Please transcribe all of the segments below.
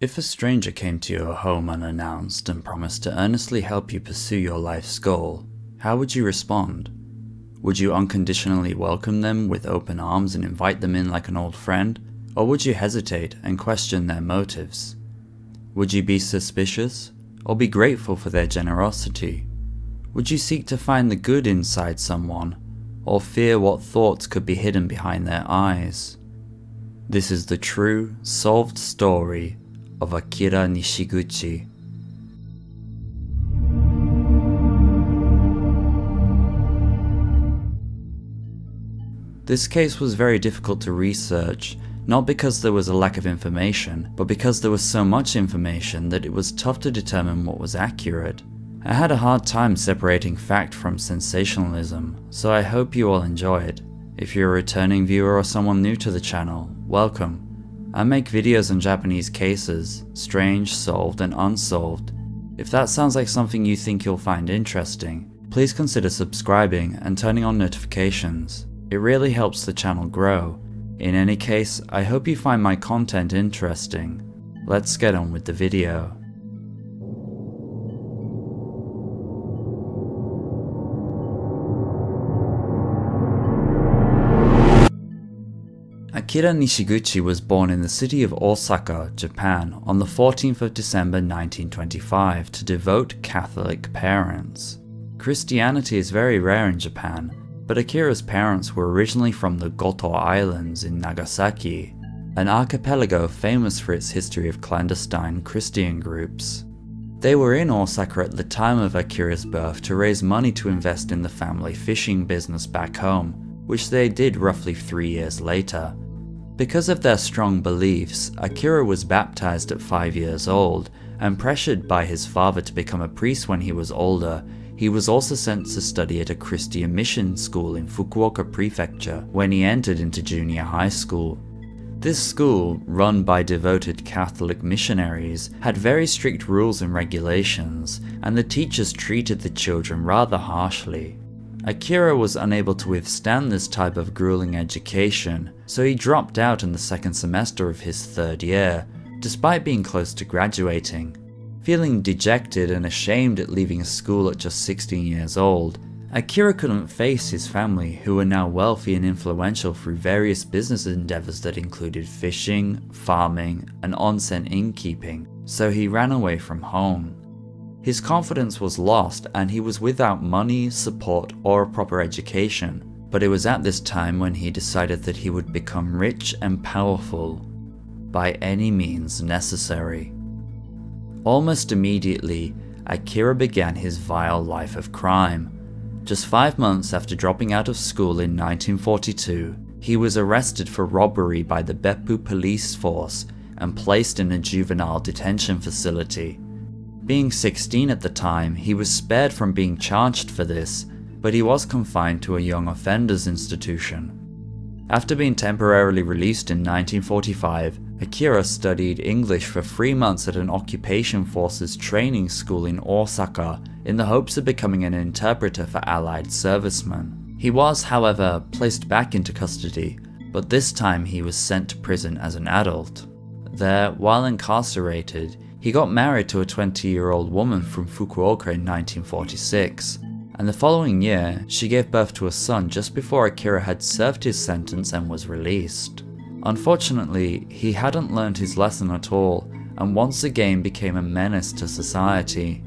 If a stranger came to your home unannounced and promised to earnestly help you pursue your life's goal, how would you respond? Would you unconditionally welcome them with open arms and invite them in like an old friend? Or would you hesitate and question their motives? Would you be suspicious? Or be grateful for their generosity? Would you seek to find the good inside someone? Or fear what thoughts could be hidden behind their eyes? This is the true, solved story of Akira Nishiguchi. This case was very difficult to research, not because there was a lack of information, but because there was so much information that it was tough to determine what was accurate. I had a hard time separating fact from sensationalism, so I hope you all enjoy it. If you're a returning viewer or someone new to the channel, welcome. I make videos on Japanese cases, strange, solved and unsolved. If that sounds like something you think you'll find interesting, please consider subscribing and turning on notifications. It really helps the channel grow. In any case, I hope you find my content interesting. Let's get on with the video. Akira Nishiguchi was born in the city of Osaka, Japan on the 14th of December 1925 to devout Catholic parents. Christianity is very rare in Japan, but Akira's parents were originally from the Goto Islands in Nagasaki, an archipelago famous for its history of clandestine Christian groups. They were in Osaka at the time of Akira's birth to raise money to invest in the family fishing business back home, which they did roughly three years later. Because of their strong beliefs, Akira was baptized at 5 years old, and pressured by his father to become a priest when he was older, he was also sent to study at a Christian mission school in Fukuoka Prefecture when he entered into junior high school. This school, run by devoted Catholic missionaries, had very strict rules and regulations, and the teachers treated the children rather harshly. Akira was unable to withstand this type of grueling education, so he dropped out in the second semester of his third year, despite being close to graduating. Feeling dejected and ashamed at leaving school at just 16 years old, Akira couldn't face his family who were now wealthy and influential through various business endeavors that included fishing, farming, and onsen innkeeping, so he ran away from home. His confidence was lost and he was without money, support, or a proper education, but it was at this time when he decided that he would become rich and powerful by any means necessary. Almost immediately, Akira began his vile life of crime. Just five months after dropping out of school in 1942, he was arrested for robbery by the Beppu police force and placed in a juvenile detention facility. Being 16 at the time, he was spared from being charged for this, but he was confined to a young offenders institution. After being temporarily released in 1945, Akira studied English for three months at an occupation forces training school in Osaka in the hopes of becoming an interpreter for Allied servicemen. He was, however, placed back into custody, but this time he was sent to prison as an adult. There, while incarcerated, he got married to a 20 year old woman from Fukuoka in 1946, and the following year, she gave birth to a son just before Akira had served his sentence and was released. Unfortunately, he hadn't learned his lesson at all, and once again became a menace to society.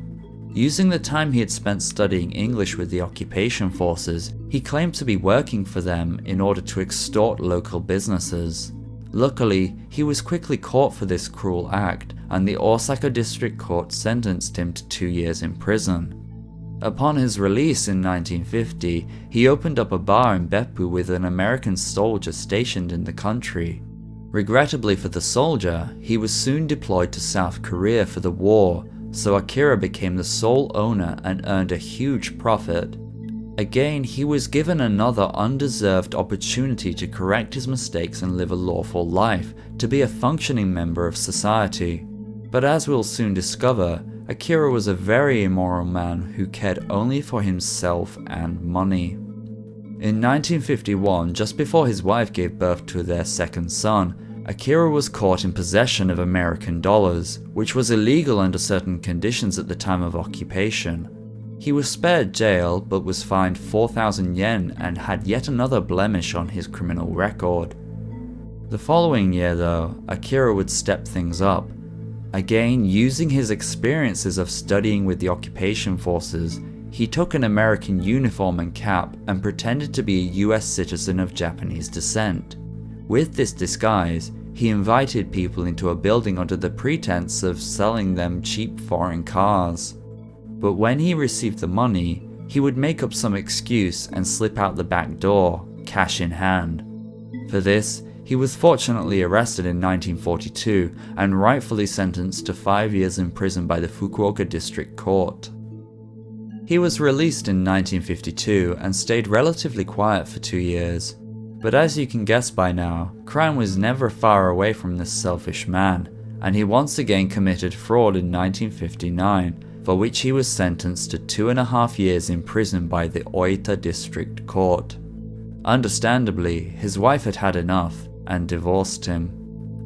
Using the time he had spent studying English with the occupation forces, he claimed to be working for them in order to extort local businesses. Luckily, he was quickly caught for this cruel act, and the Osaka District Court sentenced him to two years in prison. Upon his release in 1950, he opened up a bar in Beppu with an American soldier stationed in the country. Regrettably for the soldier, he was soon deployed to South Korea for the war, so Akira became the sole owner and earned a huge profit. Again, he was given another undeserved opportunity to correct his mistakes and live a lawful life, to be a functioning member of society. But as we'll soon discover, Akira was a very immoral man who cared only for himself and money. In 1951, just before his wife gave birth to their second son, Akira was caught in possession of American dollars, which was illegal under certain conditions at the time of occupation. He was spared jail but was fined 4,000 yen and had yet another blemish on his criminal record. The following year though, Akira would step things up. Again, using his experiences of studying with the occupation forces, he took an American uniform and cap and pretended to be a US citizen of Japanese descent. With this disguise, he invited people into a building under the pretense of selling them cheap foreign cars. But when he received the money, he would make up some excuse and slip out the back door, cash in hand. For this, he was fortunately arrested in 1942 and rightfully sentenced to five years in prison by the Fukuoka District Court. He was released in 1952 and stayed relatively quiet for two years. But as you can guess by now, crime was never far away from this selfish man, and he once again committed fraud in 1959 for which he was sentenced to two and a half years in prison by the Oita District Court. Understandably, his wife had had enough and divorced him.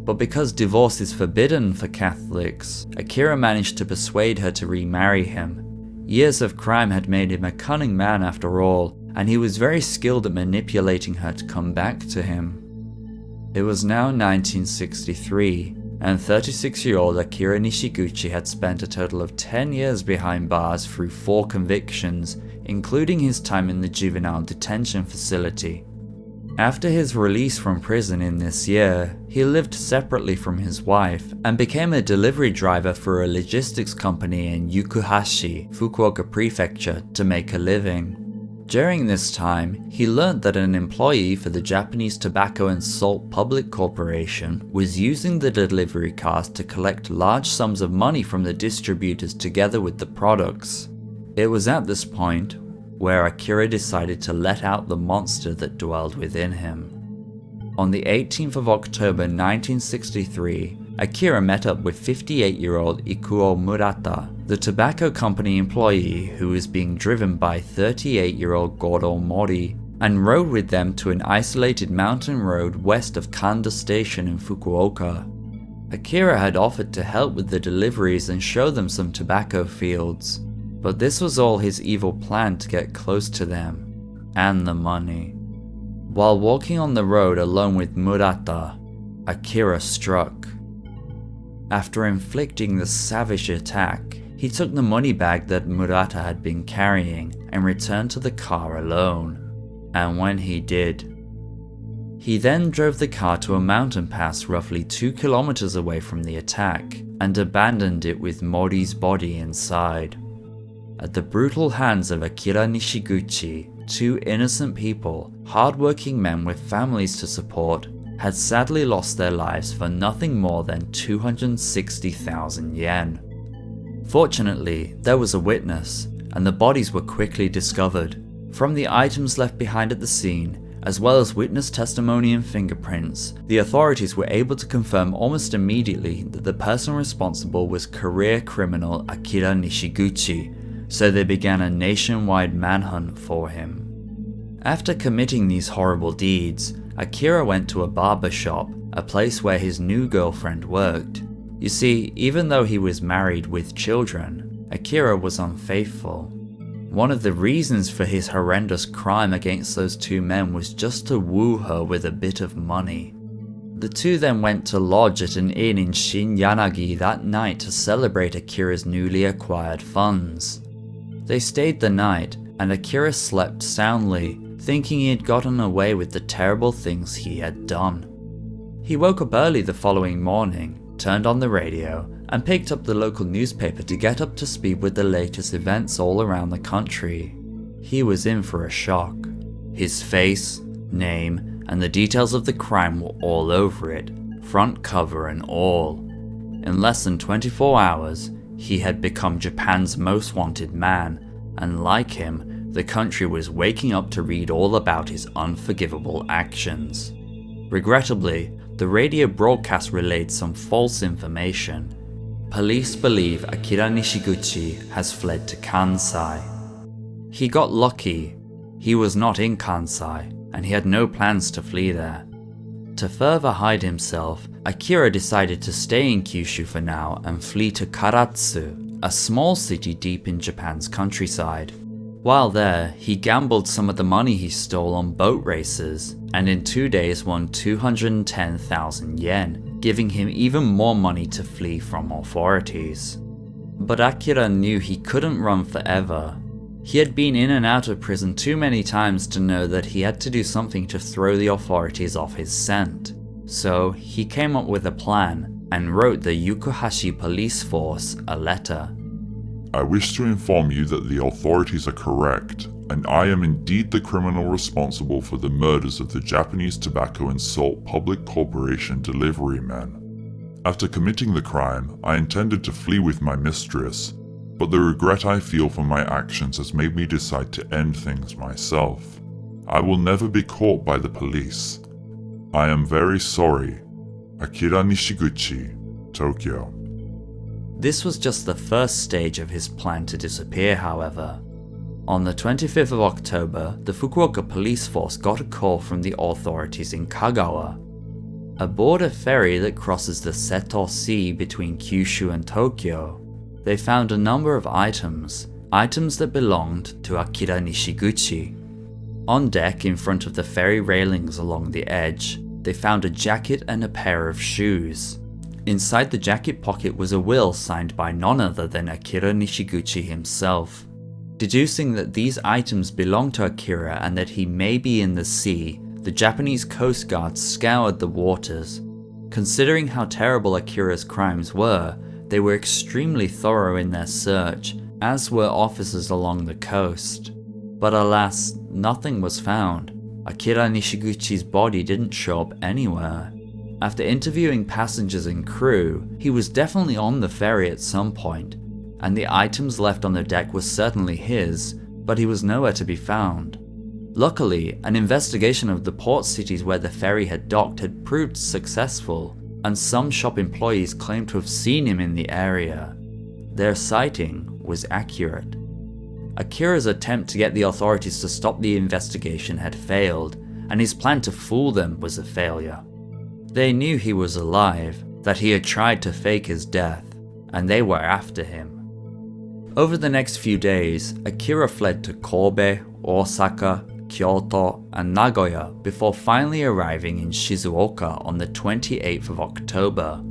But because divorce is forbidden for Catholics, Akira managed to persuade her to remarry him. Years of crime had made him a cunning man after all, and he was very skilled at manipulating her to come back to him. It was now 1963, and 36-year-old Akira Nishiguchi had spent a total of 10 years behind bars through 4 convictions, including his time in the juvenile detention facility. After his release from prison in this year, he lived separately from his wife and became a delivery driver for a logistics company in Yukuhashi, Fukuoka Prefecture to make a living. During this time, he learned that an employee for the Japanese Tobacco and Salt Public Corporation was using the delivery cars to collect large sums of money from the distributors together with the products. It was at this point where Akira decided to let out the monster that dwelled within him. On the 18th of October 1963, Akira met up with 58-year-old Ikuo Murata, the tobacco company employee who was being driven by 38-year-old Goro Mori, and rode with them to an isolated mountain road west of Kanda Station in Fukuoka. Akira had offered to help with the deliveries and show them some tobacco fields, but this was all his evil plan to get close to them, and the money. While walking on the road alone with Murata, Akira struck. After inflicting the savage attack, he took the money bag that Murata had been carrying and returned to the car alone. And when he did, he then drove the car to a mountain pass roughly 2 kilometers away from the attack and abandoned it with Mori's body inside. At the brutal hands of Akira Nishiguchi, two innocent people, hardworking men with families to support, had sadly lost their lives for nothing more than 260,000 yen. Fortunately, there was a witness, and the bodies were quickly discovered. From the items left behind at the scene, as well as witness testimony and fingerprints, the authorities were able to confirm almost immediately that the person responsible was career criminal Akira Nishiguchi, so they began a nationwide manhunt for him. After committing these horrible deeds, Akira went to a barber shop, a place where his new girlfriend worked. You see, even though he was married with children, Akira was unfaithful. One of the reasons for his horrendous crime against those two men was just to woo her with a bit of money. The two then went to lodge at an inn in Shin-Yanagi that night to celebrate Akira's newly acquired funds. They stayed the night, and Akira slept soundly, thinking he had gotten away with the terrible things he had done. He woke up early the following morning, turned on the radio, and picked up the local newspaper to get up to speed with the latest events all around the country. He was in for a shock. His face, name, and the details of the crime were all over it, front cover and all. In less than 24 hours, he had become Japan's most wanted man, and like him, the country was waking up to read all about his unforgivable actions. Regrettably, the radio broadcast relayed some false information. Police believe Akira Nishiguchi has fled to Kansai. He got lucky. He was not in Kansai, and he had no plans to flee there. To further hide himself, Akira decided to stay in Kyushu for now and flee to Karatsu, a small city deep in Japan's countryside. While there, he gambled some of the money he stole on boat races, and in two days won 210,000 yen, giving him even more money to flee from authorities. But Akira knew he couldn't run forever. He had been in and out of prison too many times to know that he had to do something to throw the authorities off his scent. So he came up with a plan and wrote the Yukuhashi police force a letter. I wish to inform you that the authorities are correct, and I am indeed the criminal responsible for the murders of the Japanese Tobacco and Salt Public Corporation delivery men. After committing the crime, I intended to flee with my mistress, but the regret I feel for my actions has made me decide to end things myself. I will never be caught by the police. I am very sorry. Akira Nishiguchi, Tokyo. This was just the first stage of his plan to disappear, however. On the 25th of October, the Fukuoka police force got a call from the authorities in Kagawa. A ferry that crosses the Seto Sea between Kyushu and Tokyo, they found a number of items, items that belonged to Akira Nishiguchi. On deck in front of the ferry railings along the edge, they found a jacket and a pair of shoes. Inside the jacket pocket was a will signed by none other than Akira Nishiguchi himself. Deducing that these items belong to Akira and that he may be in the sea, the Japanese Coast Guard scoured the waters. Considering how terrible Akira's crimes were, they were extremely thorough in their search, as were officers along the coast. But alas, nothing was found. Akira Nishiguchi's body didn't show up anywhere. After interviewing passengers and crew, he was definitely on the ferry at some point, and the items left on the deck were certainly his, but he was nowhere to be found. Luckily, an investigation of the port cities where the ferry had docked had proved successful, and some shop employees claimed to have seen him in the area. Their sighting was accurate. Akira's attempt to get the authorities to stop the investigation had failed, and his plan to fool them was a failure. They knew he was alive, that he had tried to fake his death, and they were after him. Over the next few days, Akira fled to Kobe, Osaka, Kyoto, and Nagoya before finally arriving in Shizuoka on the 28th of October.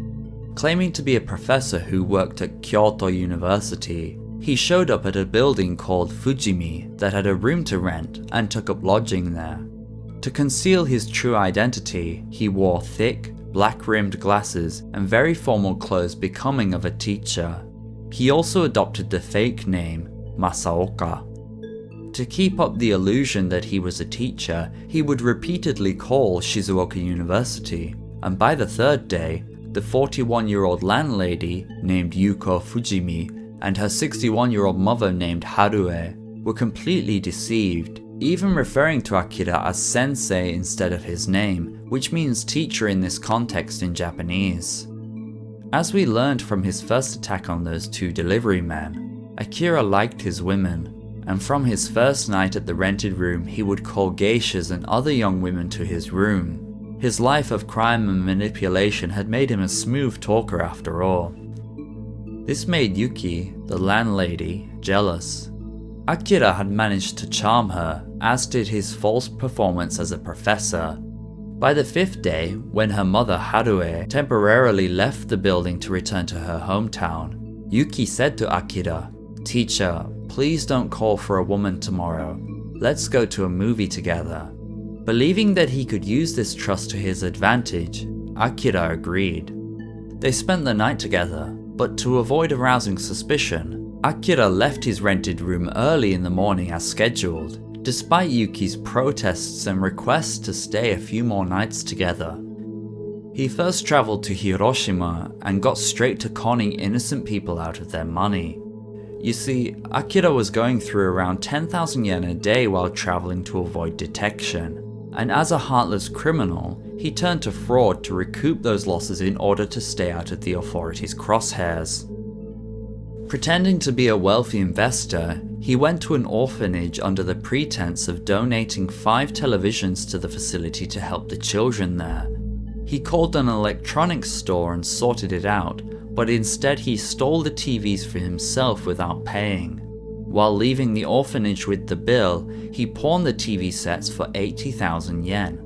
Claiming to be a professor who worked at Kyoto University, he showed up at a building called Fujimi that had a room to rent and took up lodging there. To conceal his true identity, he wore thick, black-rimmed glasses and very formal clothes becoming of a teacher. He also adopted the fake name Masaoka. To keep up the illusion that he was a teacher, he would repeatedly call Shizuoka University, and by the third day, the 41-year-old landlady named Yuko Fujimi and her 61-year-old mother named Harue were completely deceived even referring to Akira as sensei instead of his name, which means teacher in this context in Japanese. As we learned from his first attack on those two delivery men, Akira liked his women, and from his first night at the rented room he would call geishas and other young women to his room. His life of crime and manipulation had made him a smooth talker after all. This made Yuki, the landlady, jealous, Akira had managed to charm her, as did his false performance as a professor. By the fifth day, when her mother Harue temporarily left the building to return to her hometown, Yuki said to Akira, Teacher, please don't call for a woman tomorrow. Let's go to a movie together. Believing that he could use this trust to his advantage, Akira agreed. They spent the night together, but to avoid arousing suspicion, Akira left his rented room early in the morning as scheduled, despite Yuki's protests and requests to stay a few more nights together. He first travelled to Hiroshima and got straight to conning innocent people out of their money. You see, Akira was going through around 10,000 yen a day while travelling to avoid detection, and as a heartless criminal, he turned to fraud to recoup those losses in order to stay out of the authorities' crosshairs. Pretending to be a wealthy investor, he went to an orphanage under the pretense of donating five televisions to the facility to help the children there. He called an electronics store and sorted it out, but instead he stole the TVs for himself without paying. While leaving the orphanage with the bill, he pawned the TV sets for 80,000 yen.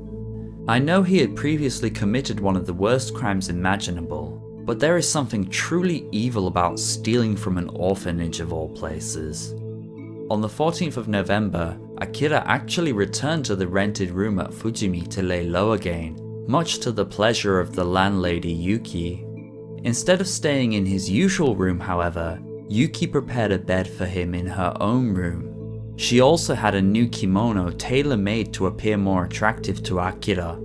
I know he had previously committed one of the worst crimes imaginable, but there is something truly evil about stealing from an orphanage of all places. On the 14th of November, Akira actually returned to the rented room at Fujimi to lay low again, much to the pleasure of the landlady Yuki. Instead of staying in his usual room however, Yuki prepared a bed for him in her own room. She also had a new kimono tailor-made to appear more attractive to Akira.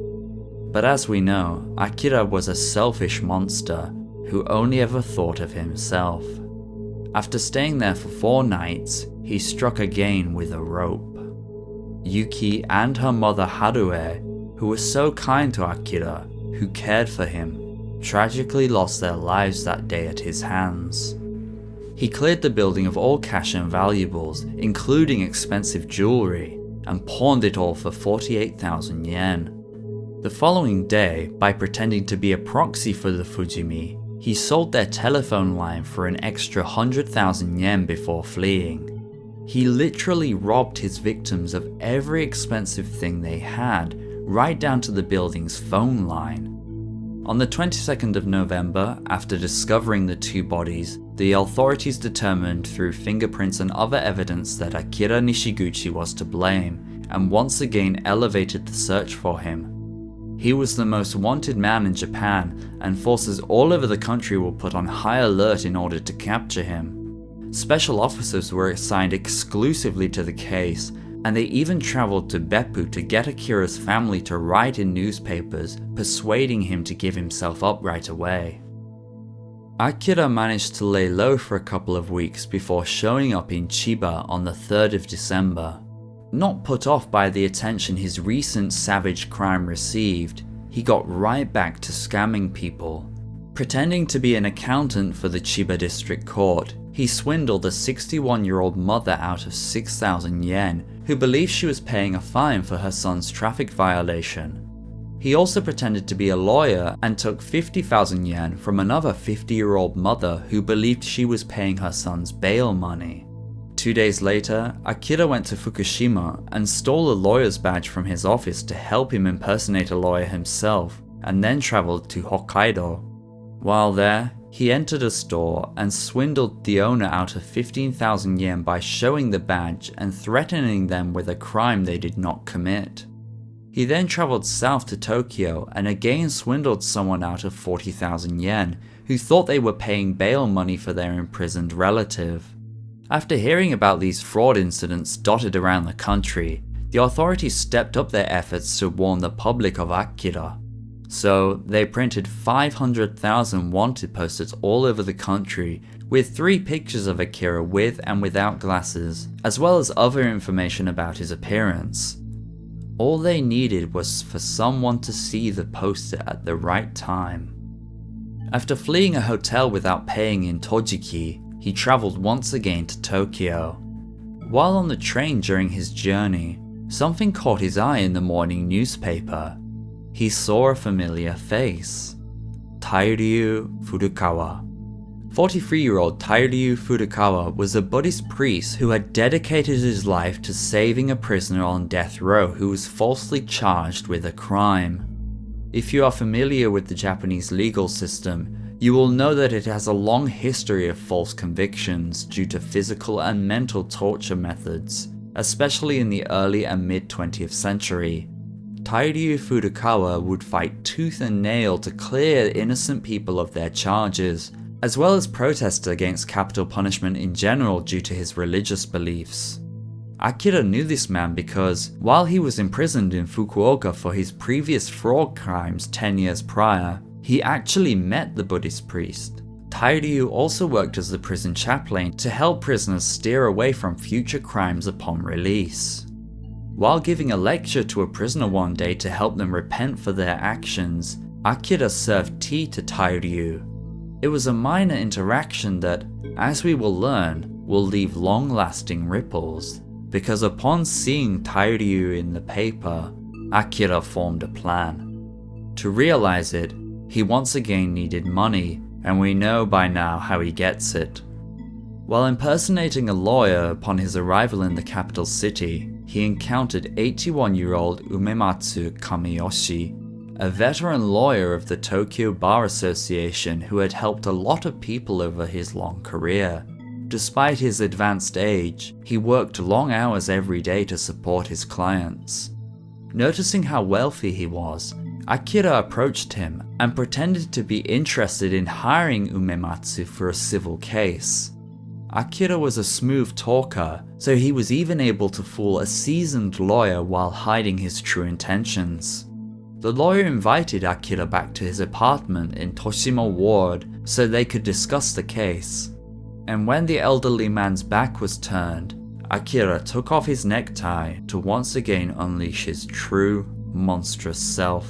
But as we know, Akira was a selfish monster who only ever thought of himself. After staying there for four nights, he struck again with a rope. Yuki and her mother Harue, who was so kind to Akira, who cared for him, tragically lost their lives that day at his hands. He cleared the building of all cash and valuables, including expensive jewelry, and pawned it all for 48,000 yen. The following day, by pretending to be a proxy for the Fujimi, he sold their telephone line for an extra 100,000 yen before fleeing. He literally robbed his victims of every expensive thing they had, right down to the building's phone line. On the 22nd of November, after discovering the two bodies, the authorities determined through fingerprints and other evidence that Akira Nishiguchi was to blame, and once again elevated the search for him. He was the most wanted man in Japan, and forces all over the country were put on high alert in order to capture him. Special officers were assigned exclusively to the case, and they even travelled to Beppu to get Akira's family to write in newspapers, persuading him to give himself up right away. Akira managed to lay low for a couple of weeks before showing up in Chiba on the 3rd of December. Not put off by the attention his recent savage crime received, he got right back to scamming people. Pretending to be an accountant for the Chiba District Court, he swindled a 61 year old mother out of 6,000 yen, who believed she was paying a fine for her son's traffic violation. He also pretended to be a lawyer and took 50,000 yen from another 50 year old mother who believed she was paying her son's bail money. Two days later, Akira went to Fukushima and stole a lawyer's badge from his office to help him impersonate a lawyer himself, and then travelled to Hokkaido. While there, he entered a store and swindled the owner out of 15,000 yen by showing the badge and threatening them with a crime they did not commit. He then travelled south to Tokyo and again swindled someone out of 40,000 yen who thought they were paying bail money for their imprisoned relative. After hearing about these fraud incidents dotted around the country, the authorities stepped up their efforts to warn the public of Akira. So they printed 500,000 wanted posters all over the country with three pictures of Akira with and without glasses, as well as other information about his appearance. All they needed was for someone to see the poster at the right time. After fleeing a hotel without paying in Tojiki, he travelled once again to Tokyo. While on the train during his journey, something caught his eye in the morning newspaper he saw a familiar face. Tairyu Furukawa. 43-year-old Tairyu Furukawa was a Buddhist priest who had dedicated his life to saving a prisoner on death row who was falsely charged with a crime. If you are familiar with the Japanese legal system, you will know that it has a long history of false convictions due to physical and mental torture methods, especially in the early and mid 20th century. Tairyu Furukawa would fight tooth and nail to clear innocent people of their charges, as well as protest against capital punishment in general due to his religious beliefs. Akira knew this man because, while he was imprisoned in Fukuoka for his previous fraud crimes 10 years prior, he actually met the Buddhist priest. Tairyu also worked as the prison chaplain to help prisoners steer away from future crimes upon release. While giving a lecture to a prisoner one day to help them repent for their actions, Akira served tea to Tairyu. It was a minor interaction that, as we will learn, will leave long-lasting ripples, because upon seeing Tairyu in the paper, Akira formed a plan. To realize it, he once again needed money, and we know by now how he gets it. While impersonating a lawyer upon his arrival in the capital city, he encountered 81 year old Umematsu Kamiyoshi, a veteran lawyer of the Tokyo Bar Association who had helped a lot of people over his long career. Despite his advanced age, he worked long hours every day to support his clients. Noticing how wealthy he was, Akira approached him and pretended to be interested in hiring Umematsu for a civil case. Akira was a smooth talker, so he was even able to fool a seasoned lawyer while hiding his true intentions. The lawyer invited Akira back to his apartment in Toshima Ward so they could discuss the case. And when the elderly man's back was turned, Akira took off his necktie to once again unleash his true, monstrous self.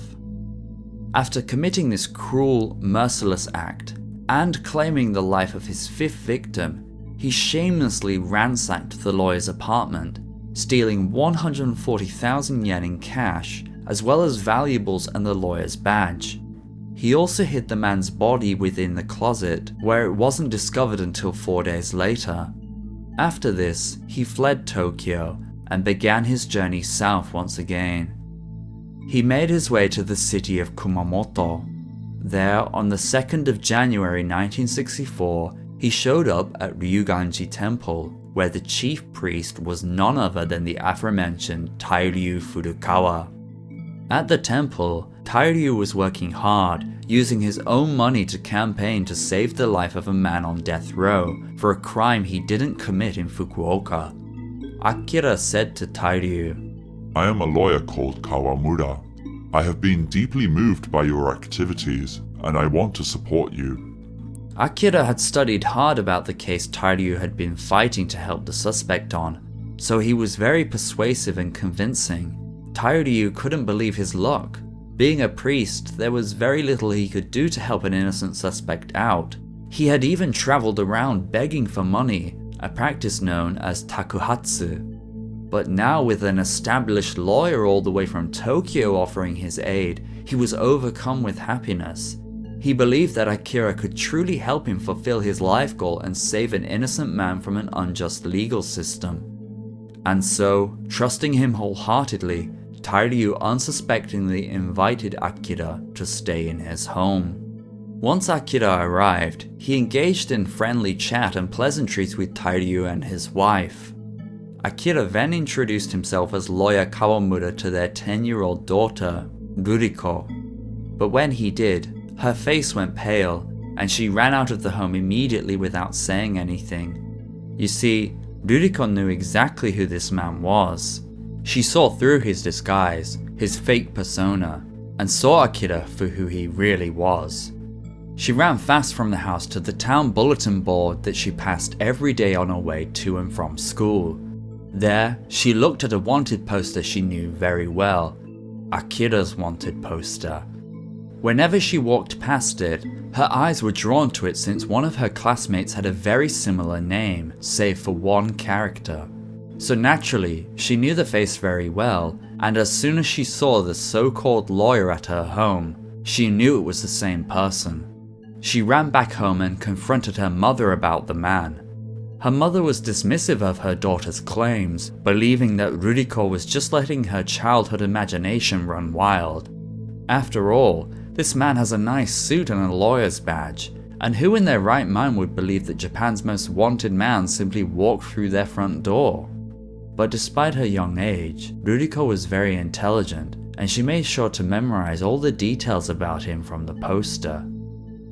After committing this cruel, merciless act, and claiming the life of his fifth victim, he shamelessly ransacked the lawyer's apartment, stealing 140,000 yen in cash as well as valuables and the lawyer's badge. He also hid the man's body within the closet, where it wasn't discovered until four days later. After this, he fled Tokyo and began his journey south once again. He made his way to the city of Kumamoto. There, on the 2nd of January 1964, he showed up at Ryuganji Temple, where the chief priest was none other than the aforementioned Tairyu Furukawa. At the temple, Tairyu was working hard, using his own money to campaign to save the life of a man on death row for a crime he didn't commit in Fukuoka. Akira said to Tairyu, I am a lawyer called Kawamura. I have been deeply moved by your activities, and I want to support you. Akira had studied hard about the case Tairyu had been fighting to help the suspect on, so he was very persuasive and convincing. Tairyu couldn't believe his luck. Being a priest, there was very little he could do to help an innocent suspect out. He had even travelled around begging for money, a practice known as takuhatsu. But now with an established lawyer all the way from Tokyo offering his aid, he was overcome with happiness. He believed that Akira could truly help him fulfill his life goal and save an innocent man from an unjust legal system. And so, trusting him wholeheartedly, Tairyu unsuspectingly invited Akira to stay in his home. Once Akira arrived, he engaged in friendly chat and pleasantries with Tairyu and his wife. Akira then introduced himself as lawyer Kawamura to their 10-year-old daughter, Ruriko. But when he did, her face went pale, and she ran out of the home immediately without saying anything. You see, Ruriko knew exactly who this man was. She saw through his disguise, his fake persona, and saw Akira for who he really was. She ran fast from the house to the town bulletin board that she passed every day on her way to and from school. There, she looked at a wanted poster she knew very well, Akira's wanted poster. Whenever she walked past it, her eyes were drawn to it since one of her classmates had a very similar name, save for one character. So naturally, she knew the face very well, and as soon as she saw the so-called lawyer at her home, she knew it was the same person. She ran back home and confronted her mother about the man. Her mother was dismissive of her daughter's claims, believing that Ruriko was just letting her childhood imagination run wild. After all, this man has a nice suit and a lawyer's badge, and who in their right mind would believe that Japan's most wanted man simply walked through their front door? But despite her young age, Ruriko was very intelligent, and she made sure to memorize all the details about him from the poster.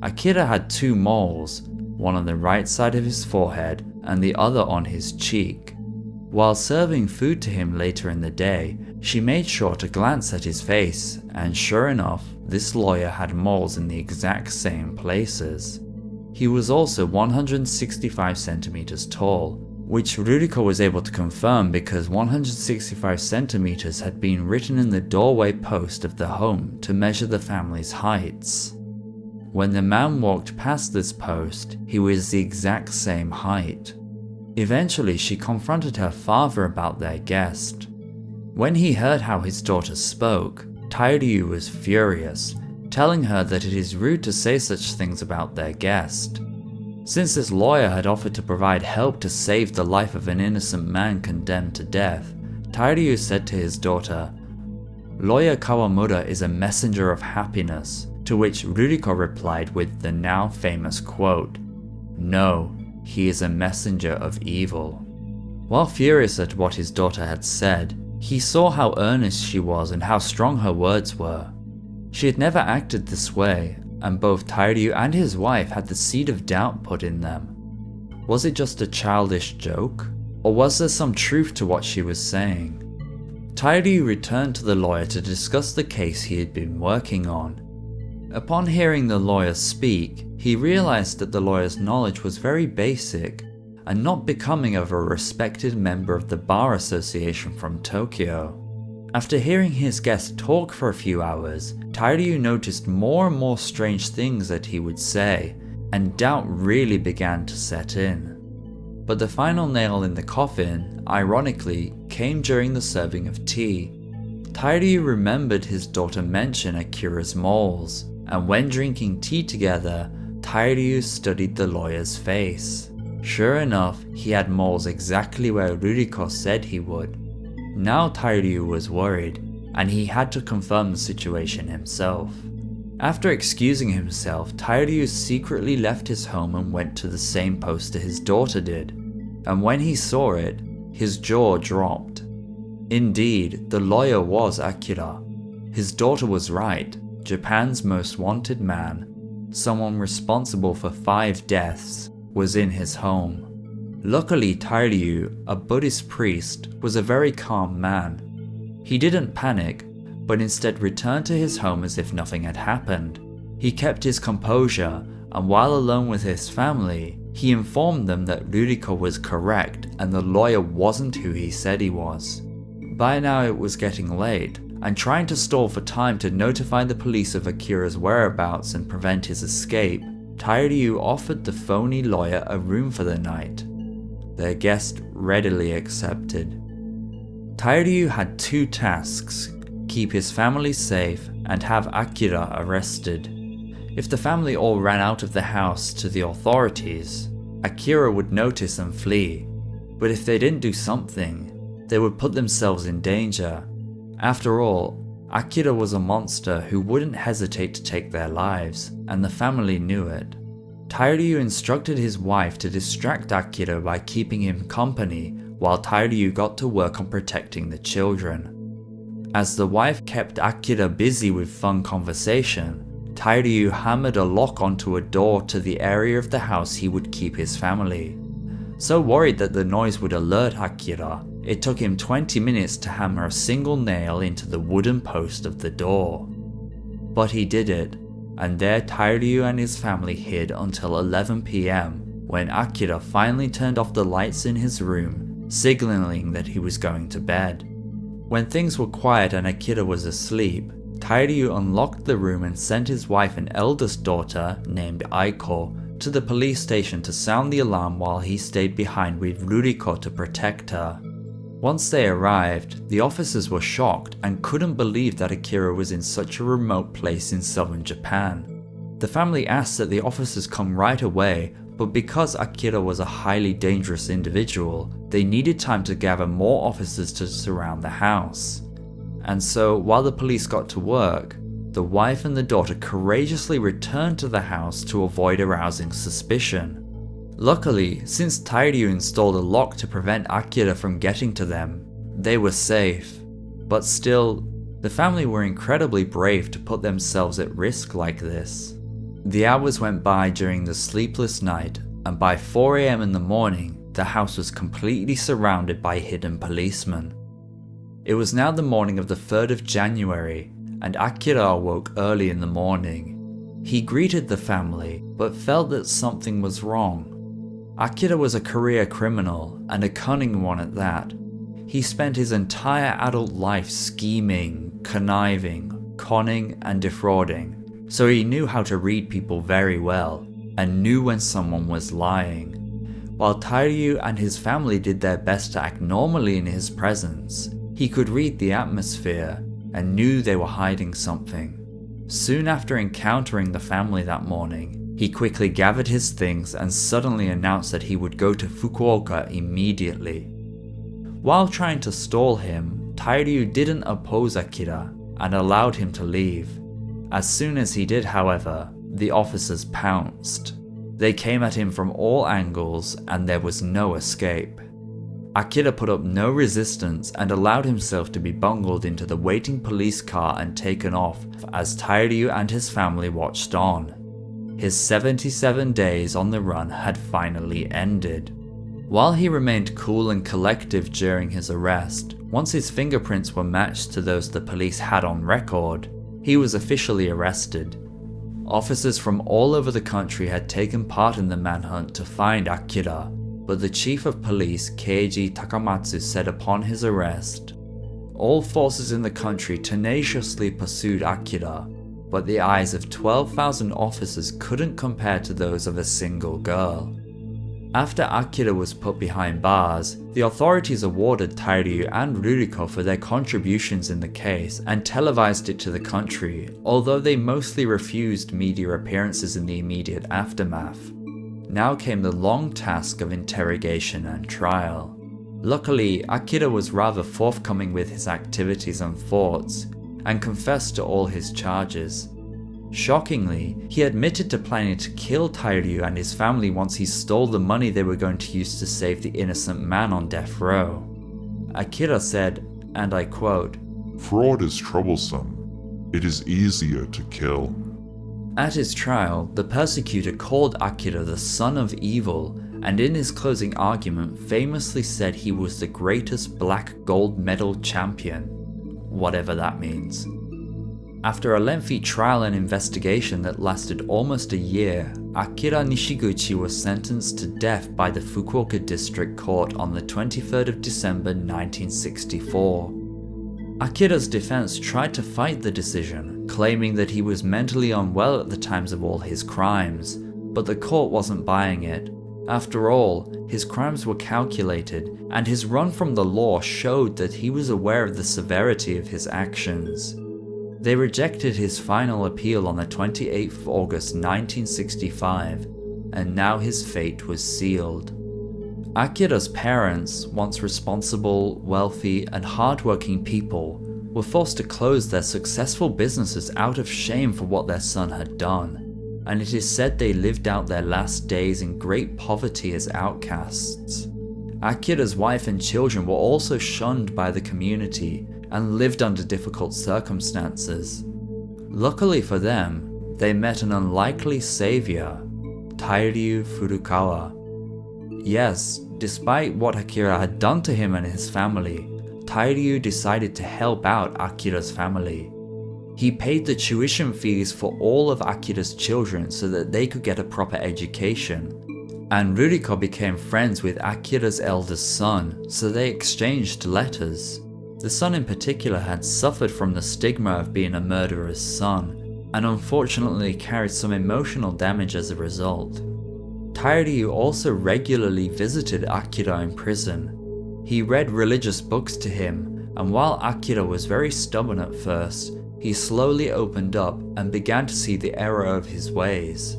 Akira had two moles, one on the right side of his forehead and the other on his cheek. While serving food to him later in the day, she made sure to glance at his face, and sure enough, this lawyer had moles in the exact same places. He was also 165 centimeters tall, which Ruriko was able to confirm because 165 centimeters had been written in the doorway post of the home to measure the family's heights. When the man walked past this post, he was the exact same height. Eventually she confronted her father about their guest. When he heard how his daughter spoke, Tairyu was furious, telling her that it is rude to say such things about their guest. Since this lawyer had offered to provide help to save the life of an innocent man condemned to death, Tairyu said to his daughter, Lawyer Kawamura is a messenger of happiness, to which Ruriko replied with the now famous quote, No, he is a messenger of evil. While furious at what his daughter had said, he saw how earnest she was and how strong her words were. She had never acted this way, and both Tairyu and his wife had the seed of doubt put in them. Was it just a childish joke? Or was there some truth to what she was saying? Tairyu returned to the lawyer to discuss the case he had been working on. Upon hearing the lawyer speak, he realized that the lawyer's knowledge was very basic and not becoming of a respected member of the Bar Association from Tokyo. After hearing his guest talk for a few hours, Tairyu noticed more and more strange things that he would say, and doubt really began to set in. But the final nail in the coffin, ironically, came during the serving of tea. Tairyu remembered his daughter mention Akira's moles, and when drinking tea together, Tairyu studied the lawyer's face. Sure enough, he had moles exactly where Ruriko said he would. Now Tairyu was worried, and he had to confirm the situation himself. After excusing himself, Tairyu secretly left his home and went to the same poster his daughter did, and when he saw it, his jaw dropped. Indeed, the lawyer was Akira. His daughter was right, Japan's most wanted man, someone responsible for five deaths, was in his home. Luckily Tairyu, a Buddhist priest, was a very calm man. He didn't panic, but instead returned to his home as if nothing had happened. He kept his composure, and while alone with his family, he informed them that Ruriko was correct and the lawyer wasn't who he said he was. By now it was getting late, and trying to stall for time to notify the police of Akira's whereabouts and prevent his escape, Tairyu offered the phony lawyer a room for the night. Their guest readily accepted. Tairyu had two tasks, keep his family safe and have Akira arrested. If the family all ran out of the house to the authorities, Akira would notice and flee, but if they didn't do something, they would put themselves in danger. After all, Akira was a monster who wouldn't hesitate to take their lives, and the family knew it. Tairyu instructed his wife to distract Akira by keeping him company while Tairyu got to work on protecting the children. As the wife kept Akira busy with fun conversation, Tairyu hammered a lock onto a door to the area of the house he would keep his family. So worried that the noise would alert Akira, it took him 20 minutes to hammer a single nail into the wooden post of the door. But he did it, and there Tairyu and his family hid until 11pm when Akira finally turned off the lights in his room, signaling that he was going to bed. When things were quiet and Akira was asleep, Tairyu unlocked the room and sent his wife and eldest daughter, named Aiko, to the police station to sound the alarm while he stayed behind with Ruriko to protect her. Once they arrived, the officers were shocked and couldn't believe that Akira was in such a remote place in southern Japan. The family asked that the officers come right away, but because Akira was a highly dangerous individual, they needed time to gather more officers to surround the house. And so, while the police got to work, the wife and the daughter courageously returned to the house to avoid arousing suspicion. Luckily, since Tairyu installed a lock to prevent Akira from getting to them, they were safe. But still, the family were incredibly brave to put themselves at risk like this. The hours went by during the sleepless night, and by 4am in the morning, the house was completely surrounded by hidden policemen. It was now the morning of the 3rd of January, and Akira awoke early in the morning. He greeted the family, but felt that something was wrong. Akira was a career criminal, and a cunning one at that. He spent his entire adult life scheming, conniving, conning and defrauding, so he knew how to read people very well, and knew when someone was lying. While Tairyu and his family did their best to act normally in his presence, he could read the atmosphere, and knew they were hiding something. Soon after encountering the family that morning, he quickly gathered his things and suddenly announced that he would go to Fukuoka immediately. While trying to stall him, Tairyu didn't oppose Akira and allowed him to leave. As soon as he did, however, the officers pounced. They came at him from all angles and there was no escape. Akira put up no resistance and allowed himself to be bungled into the waiting police car and taken off as Tairyu and his family watched on. His 77 days on the run had finally ended. While he remained cool and collective during his arrest, once his fingerprints were matched to those the police had on record, he was officially arrested. Officers from all over the country had taken part in the manhunt to find Akira, but the chief of police Keiji Takamatsu said upon his arrest, all forces in the country tenaciously pursued Akira, but the eyes of 12,000 officers couldn't compare to those of a single girl. After Akira was put behind bars, the authorities awarded Tairyu and Ruriko for their contributions in the case and televised it to the country, although they mostly refused media appearances in the immediate aftermath. Now came the long task of interrogation and trial. Luckily, Akira was rather forthcoming with his activities and thoughts, and confessed to all his charges. Shockingly, he admitted to planning to kill Tairyu and his family once he stole the money they were going to use to save the innocent man on death row. Akira said, and I quote, Fraud is troublesome. It is easier to kill. At his trial, the persecutor called Akira the son of evil and in his closing argument famously said he was the greatest black gold medal champion, whatever that means. After a lengthy trial and investigation that lasted almost a year, Akira Nishiguchi was sentenced to death by the Fukuoka District Court on the 23rd of December 1964. Akira's defense tried to fight the decision, claiming that he was mentally unwell at the times of all his crimes, but the court wasn't buying it. After all, his crimes were calculated, and his run from the law showed that he was aware of the severity of his actions. They rejected his final appeal on the 28th of August 1965, and now his fate was sealed. Akira's parents, once responsible, wealthy, and hardworking people, were forced to close their successful businesses out of shame for what their son had done, and it is said they lived out their last days in great poverty as outcasts. Akira's wife and children were also shunned by the community and lived under difficult circumstances. Luckily for them, they met an unlikely savior, Tairyu Furukawa, Yes, despite what Akira had done to him and his family, Tairyu decided to help out Akira's family. He paid the tuition fees for all of Akira's children so that they could get a proper education. And Ruriko became friends with Akira's eldest son, so they exchanged letters. The son in particular had suffered from the stigma of being a murderer's son, and unfortunately carried some emotional damage as a result. Tairyu also regularly visited Akira in prison. He read religious books to him, and while Akira was very stubborn at first, he slowly opened up and began to see the error of his ways.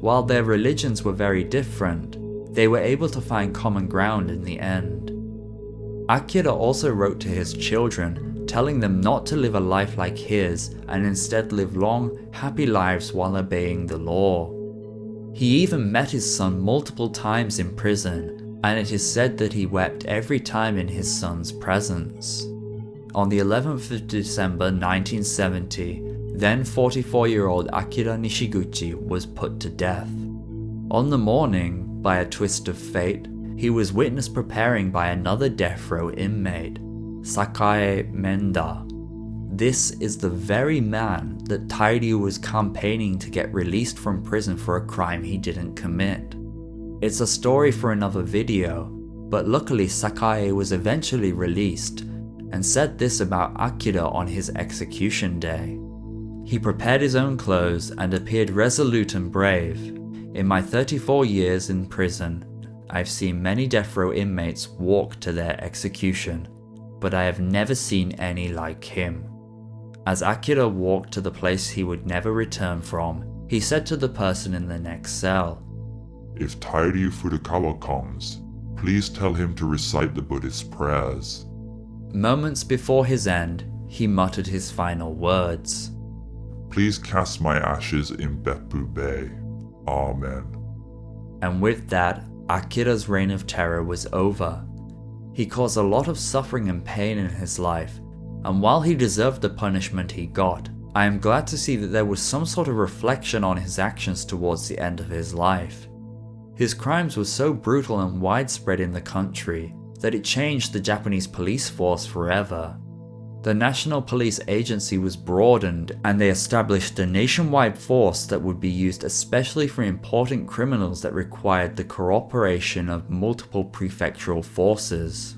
While their religions were very different, they were able to find common ground in the end. Akira also wrote to his children, telling them not to live a life like his and instead live long, happy lives while obeying the law. He even met his son multiple times in prison, and it is said that he wept every time in his son's presence. On the 11th of December 1970, then 44 year old Akira Nishiguchi was put to death. On the morning, by a twist of fate, he was witnessed preparing by another death row inmate, Sakae Menda, this is the very man that Tairyu was campaigning to get released from prison for a crime he didn't commit. It's a story for another video, but luckily Sakae was eventually released and said this about Akira on his execution day. He prepared his own clothes and appeared resolute and brave. In my 34 years in prison, I've seen many death row inmates walk to their execution, but I have never seen any like him. As Akira walked to the place he would never return from, he said to the person in the next cell, If Tairyu Furukawa comes, please tell him to recite the Buddhist prayers. Moments before his end, he muttered his final words. Please cast my ashes in Beppu Bay. Amen. And with that, Akira's reign of terror was over. He caused a lot of suffering and pain in his life, and while he deserved the punishment he got, I am glad to see that there was some sort of reflection on his actions towards the end of his life. His crimes were so brutal and widespread in the country that it changed the Japanese police force forever. The National Police Agency was broadened and they established a nationwide force that would be used especially for important criminals that required the cooperation of multiple prefectural forces.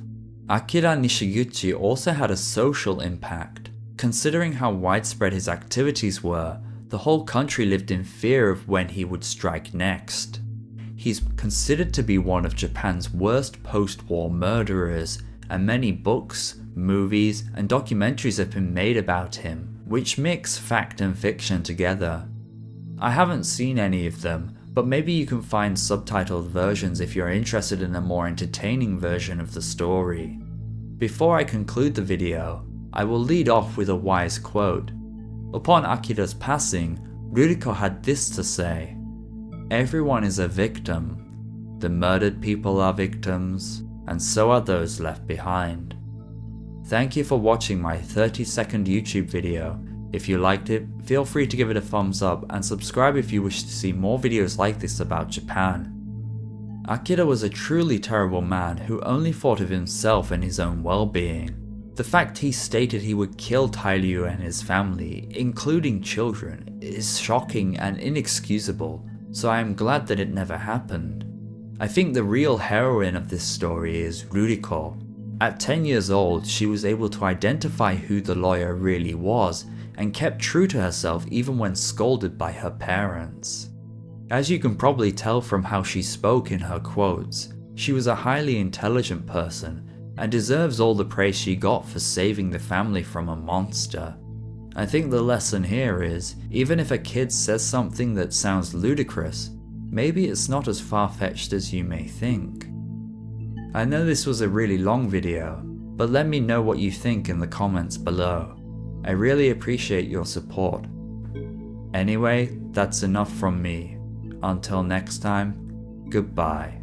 Akira Nishiguchi also had a social impact. Considering how widespread his activities were, the whole country lived in fear of when he would strike next. He's considered to be one of Japan's worst post-war murderers, and many books, movies, and documentaries have been made about him, which mix fact and fiction together. I haven't seen any of them, but maybe you can find subtitled versions if you're interested in a more entertaining version of the story. Before I conclude the video, I will lead off with a wise quote. Upon Akira's passing, Ruriko had this to say, Everyone is a victim. The murdered people are victims, and so are those left behind. Thank you for watching my 30 second YouTube video. If you liked it, feel free to give it a thumbs up and subscribe if you wish to see more videos like this about Japan. Akira was a truly terrible man who only thought of himself and his own well-being. The fact he stated he would kill Tairyu and his family, including children, is shocking and inexcusable, so I am glad that it never happened. I think the real heroine of this story is Ruriko. At 10 years old, she was able to identify who the lawyer really was and kept true to herself even when scolded by her parents. As you can probably tell from how she spoke in her quotes, she was a highly intelligent person and deserves all the praise she got for saving the family from a monster. I think the lesson here is, even if a kid says something that sounds ludicrous, maybe it's not as far-fetched as you may think. I know this was a really long video, but let me know what you think in the comments below. I really appreciate your support. Anyway, that's enough from me. Until next time, goodbye.